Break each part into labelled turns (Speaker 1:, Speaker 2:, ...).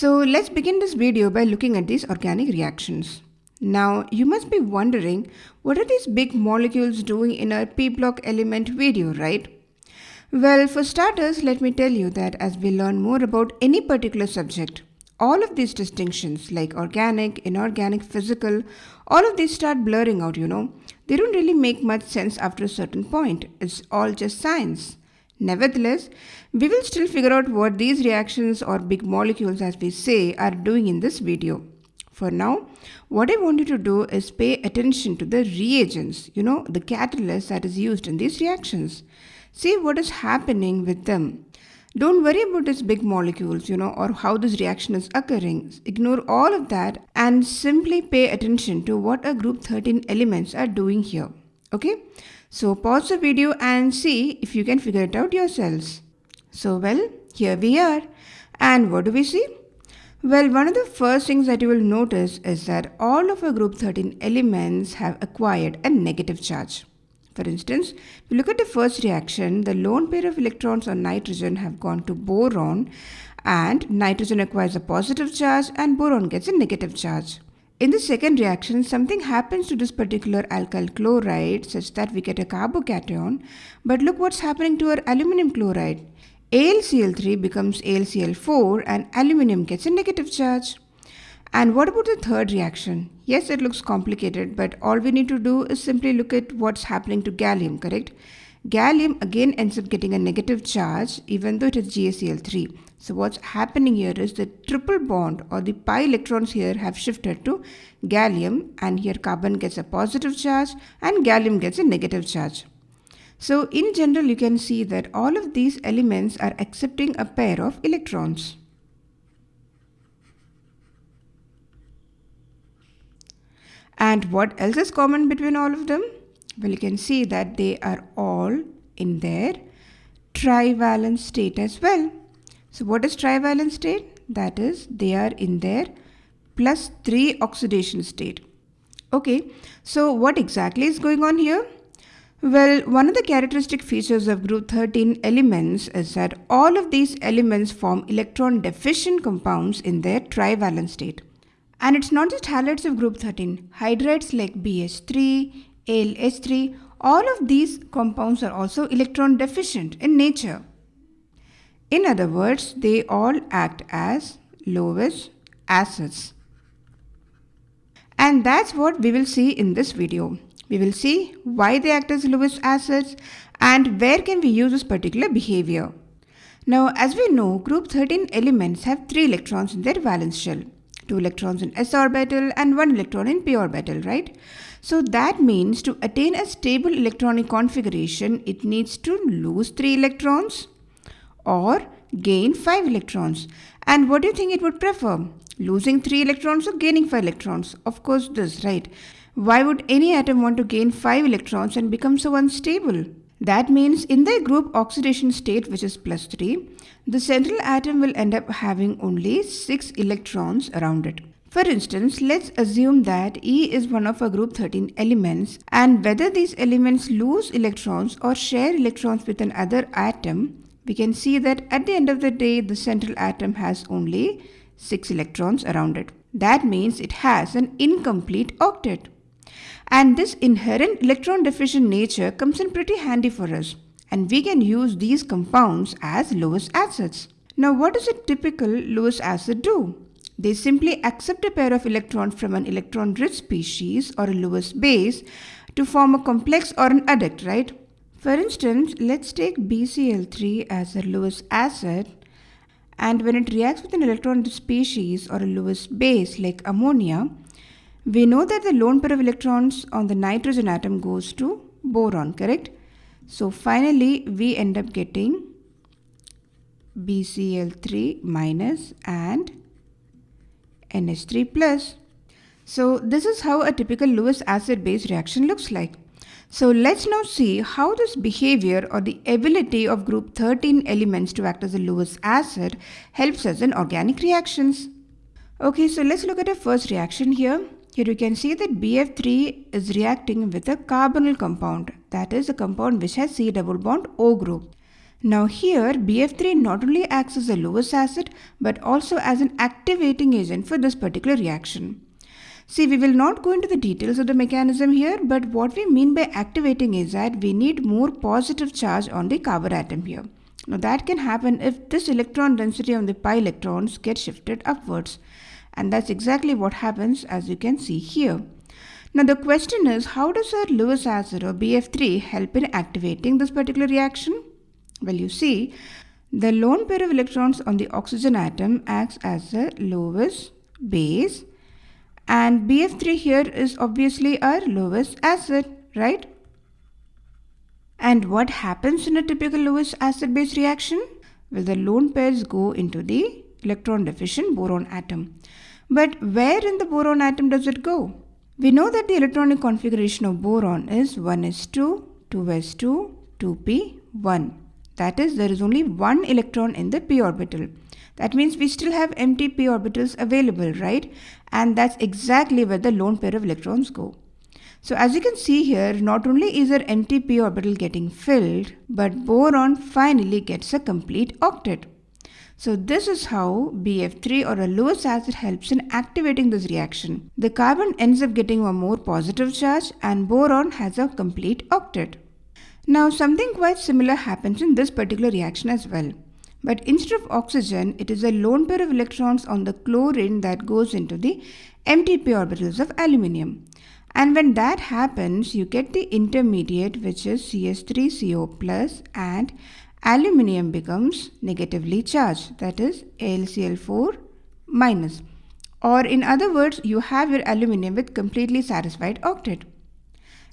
Speaker 1: So let's begin this video by looking at these organic reactions. Now you must be wondering what are these big molecules doing in our p block element video, right? Well, for starters, let me tell you that as we learn more about any particular subject, all of these distinctions like organic, inorganic, physical, all of these start blurring out, you know. They don't really make much sense after a certain point. It's all just science. Nevertheless, we will still figure out what these reactions or big molecules as we say are doing in this video. For now, what I want you to do is pay attention to the reagents, you know, the catalyst that is used in these reactions. See what is happening with them. Don't worry about these big molecules, you know, or how this reaction is occurring. Ignore all of that and simply pay attention to what our group 13 elements are doing here. Okay? So pause the video and see if you can figure it out yourselves. So well, here we are. And what do we see? Well, one of the first things that you will notice is that all of our group 13 elements have acquired a negative charge. For instance, if you look at the first reaction, the lone pair of electrons on nitrogen have gone to boron and nitrogen acquires a positive charge and boron gets a negative charge. In the second reaction, something happens to this particular alkyl chloride such that we get a carbocation. But look what's happening to our aluminum chloride. AlCl3 becomes AlCl4 and aluminum gets a negative charge. And what about the third reaction? Yes, it looks complicated, but all we need to do is simply look at what's happening to gallium, correct? Gallium again ends up getting a negative charge even though it is GaCl3. So what's happening here is the triple bond or the pi electrons here have shifted to gallium and here carbon gets a positive charge and gallium gets a negative charge. So in general you can see that all of these elements are accepting a pair of electrons. And what else is common between all of them? Well, you can see that they are all in their trivalent state as well. So what is trivalent state? That is, they are in their plus 3 oxidation state. Okay, so what exactly is going on here? Well, one of the characteristic features of group 13 elements is that all of these elements form electron deficient compounds in their trivalent state. And it's not just halides of group 13. Hydrides like BH3, AlH3, all of these compounds are also electron deficient in nature. In other words, they all act as Lewis acids. And that's what we will see in this video. We will see why they act as Lewis acids and where can we use this particular behavior. Now, as we know, group 13 elements have 3 electrons in their valence shell. 2 electrons in s orbital and 1 electron in p orbital, right? So that means to attain a stable electronic configuration, it needs to lose 3 electrons or gain 5 electrons. And what do you think it would prefer? Losing 3 electrons or gaining 5 electrons? Of course this, right? Why would any atom want to gain 5 electrons and become so unstable? That means in the group oxidation state which is plus 3, the central atom will end up having only 6 electrons around it. For instance, let's assume that E is one of our group 13 elements and whether these elements lose electrons or share electrons with another atom we can see that at the end of the day, the central atom has only 6 electrons around it. That means it has an incomplete octet. And this inherent electron deficient nature comes in pretty handy for us. And we can use these compounds as Lewis acids. Now what does a typical Lewis acid do? They simply accept a pair of electrons from an electron-rich species or a Lewis base to form a complex or an adduct, right? For instance, let's take BCl3 as a Lewis acid and when it reacts with an electron species or a Lewis base like ammonia, we know that the lone pair of electrons on the nitrogen atom goes to boron, correct? So finally, we end up getting BCl3 minus and NH3 plus. So this is how a typical Lewis acid base reaction looks like. So let's now see how this behavior or the ability of group 13 elements to act as a Lewis acid helps us in organic reactions. Okay, so let's look at a first reaction here. Here you can see that BF3 is reacting with a carbonyl compound, that is a compound which has C double bond O group. Now here BF3 not only acts as a Lewis acid but also as an activating agent for this particular reaction. See, we will not go into the details of the mechanism here, but what we mean by activating is that we need more positive charge on the carbon atom here. Now that can happen if this electron density on the pi electrons get shifted upwards. And that's exactly what happens as you can see here. Now the question is, how does our Lewis acid or BF3 help in activating this particular reaction? Well, you see, the lone pair of electrons on the oxygen atom acts as a Lewis base and BF3 here is obviously our Lewis acid, right? And what happens in a typical Lewis acid base reaction? Well, the lone pairs go into the electron deficient boron atom. But where in the boron atom does it go? We know that the electronic configuration of boron is 1s2, 2s2, 2p1. That is, there is only one electron in the p orbital. That means we still have empty p orbitals available, right? And that's exactly where the lone pair of electrons go. So as you can see here, not only is our empty p orbital getting filled, but boron finally gets a complete octet. So this is how BF3 or a Lewis acid helps in activating this reaction. The carbon ends up getting a more positive charge and boron has a complete octet. Now something quite similar happens in this particular reaction as well. But instead of oxygen, it is a lone pair of electrons on the chlorine that goes into the empty p orbitals of aluminium. And when that happens, you get the intermediate which is CS3CO plus and aluminium becomes negatively charged that is AlCl4 minus. Or in other words, you have your aluminium with completely satisfied octet.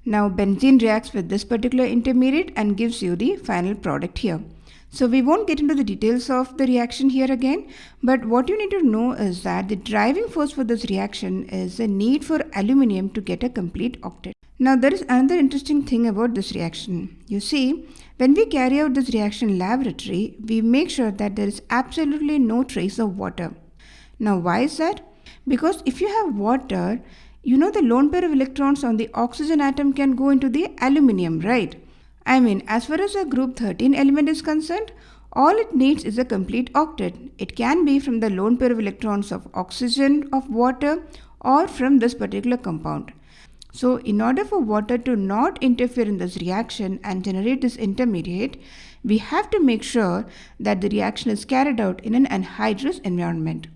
Speaker 1: Now benzene reacts with this particular intermediate and gives you the final product here. So we won't get into the details of the reaction here again, but what you need to know is that the driving force for this reaction is the need for aluminium to get a complete octet. Now there is another interesting thing about this reaction. You see, when we carry out this reaction in laboratory, we make sure that there is absolutely no trace of water. Now why is that? Because if you have water, you know the lone pair of electrons on the oxygen atom can go into the aluminium, right? I mean, as far as a group 13 element is concerned, all it needs is a complete octet. It can be from the lone pair of electrons of oxygen, of water, or from this particular compound. So, in order for water to not interfere in this reaction and generate this intermediate, we have to make sure that the reaction is carried out in an anhydrous environment.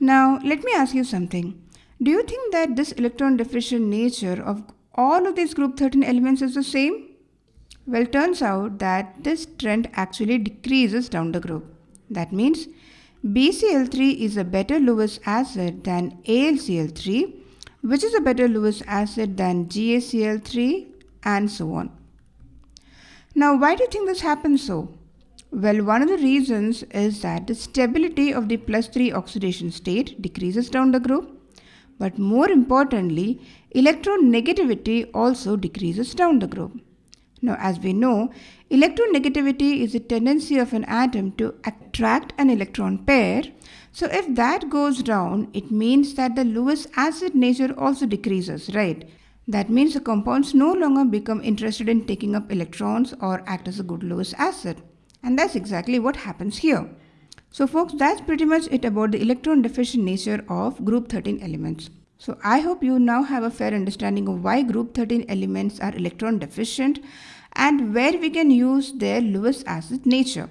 Speaker 1: Now, let me ask you something. Do you think that this electron deficient nature of all of these group 13 elements is the same? Well, turns out that this trend actually decreases down the group. That means BCl3 is a better Lewis acid than AlCl3, which is a better Lewis acid than GaCl3, and so on. Now, why do you think this happens so? Well, one of the reasons is that the stability of the plus 3 oxidation state decreases down the group but more importantly, electronegativity also decreases down the group. Now, as we know, electronegativity is a tendency of an atom to attract an electron pair. So, if that goes down, it means that the Lewis acid nature also decreases, right? That means the compounds no longer become interested in taking up electrons or act as a good Lewis acid. And that's exactly what happens here. So folks, that's pretty much it about the electron deficient nature of group 13 elements. So I hope you now have a fair understanding of why group 13 elements are electron deficient and where we can use their Lewis acid nature.